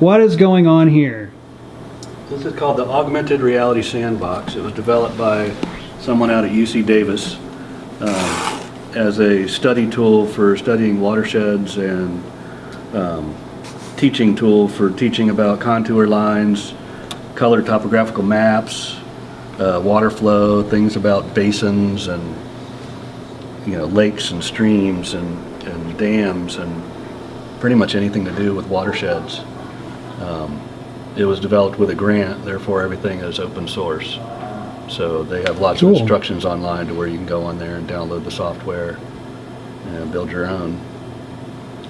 what is going on here? This is called the Augmented Reality Sandbox. It was developed by someone out at UC Davis um, as a study tool for studying watersheds and um, teaching tool for teaching about contour lines, color topographical maps, uh, water flow, things about basins and, you know, lakes and streams and, and dams and pretty much anything to do with watersheds. Um, It was developed with a grant, therefore everything is open source. So they have lots of instructions online to where you can go on there and download the software and build your own.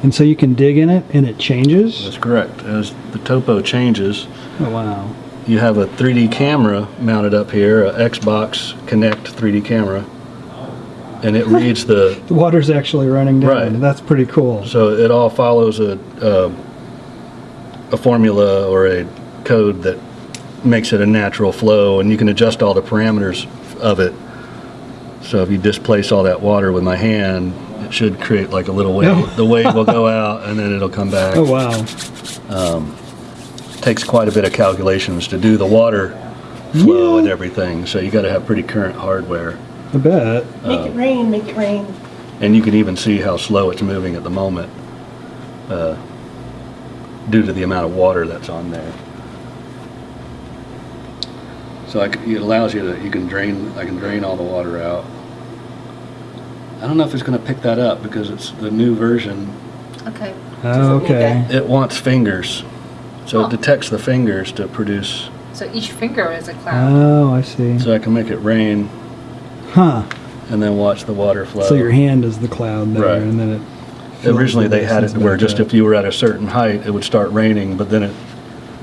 And so you can dig in it and it changes? That's correct. As the topo changes, Oh, wow. you have a 3D camera mounted up here, a Xbox Kinect 3D camera, and it reads the, The water's actually running down. Right. That's pretty cool. so it all follows a, a, a formula or a code that makes it a natural flow, and you can adjust all the parameters of it. So if you displace all that water with my hand, it should create like a little wave. The wave will go out, and then it'll come back. Oh, wow. takes quite a bit of calculations to do the water flow Yeah. and everything. So you got to have pretty current hardware, I bet. Make it rain, make it rain. and you can even see how slow it's moving at the moment uh, due to the amount of water that's on there. So I c it allows you to you can drain I can drain all the water out. I don't know if it's going to pick that up because it's the new version. Okay. Oh, okay. It wants fingers, so Huh. it detects the fingers to produce. So each finger is a cloud. Oh, I see. So I can make it rain Huh. and then watch the water flow. So your hand is the cloud there, Right. and then it. Originally, they had it where just if you were at a certain height, it would start raining, but then it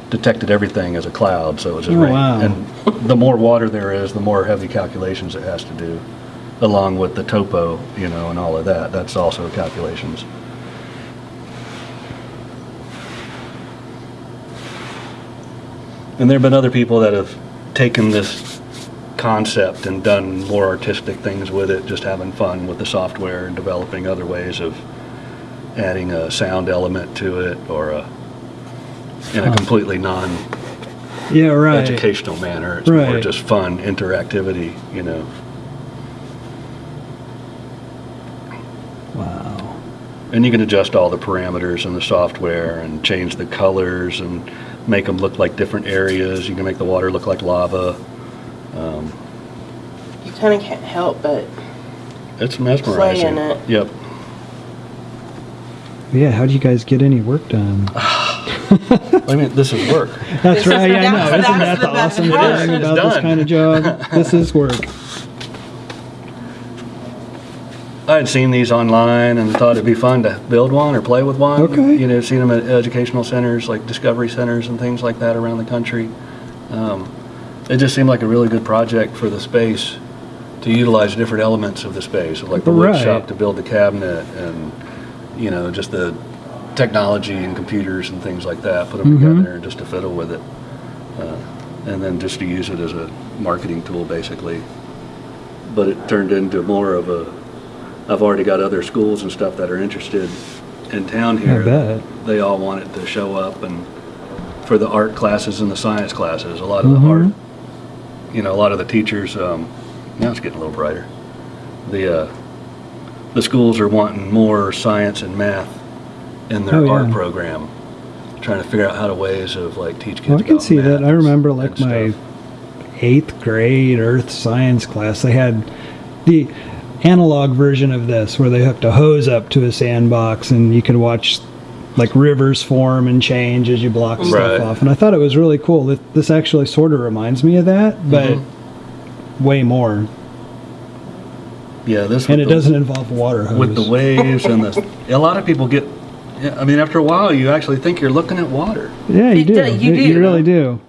detected everything as a cloud, so it was just Oh, rain. wow. And the more water there is, the more heavy calculations it has to do, along with the topo, you know, and all of that. That's also calculations. And there have been other people that have taken this concept and done more artistic things with it, just having fun with the software and developing other ways of adding a sound element to it or a, in a completely non-educational Yeah, right. educational manner. It's more just fun interactivity, you know. Wow. And you can adjust all the parameters in the software and change the colors and make them look like different areas. You can make the water look like lava. Um, You kind of can't help but It's mesmerizing. in it. Yep. Yeah, how do you guys get any work done? I mean, this is work. That's This is- right. Yeah, I know. Isn't that the the awesome part. thing It's about this kind of job? This is work. I had seen these online and thought it'd be fun to build one or play with one. Okay. You know, seen them at educational centers like discovery centers and things like that around the country. Um, it just seemed like a really good project for the space to utilize different elements of the space, like the wood Right. shop to build the cabinet and, you know, just the technology and computers and things like that, put them Mhm. together and just to fiddle with it. Uh, and then just to use it as a marketing tool, basically. But it turned into more of a, I've already got other schools and stuff that are interested in town here. They all want it to show up and for the art classes and the science classes, a lot of the Mhm. art, you know, a lot of the teachers, um, now it's getting a little brighter. The, uh, the schools are wanting more science and math in their Oh, art program. Trying to figure out how to ways of like teach kids Well, I can see that. I remember like my eighth grade earth science class. They had the analog version of this where they hooked a hose up to a sandbox and you could watch like rivers form and change as you block Right. stuff off. And I thought it was really cool. This- This actually sort of reminds me of that, but Mm-hmm. way more. Yeah, this And it the- doesn't involve water hose. with the waves and the. A lot of people get. Yeah, I mean, after a while, you actually think you're looking at water. yeah, you It do. you You do. really do.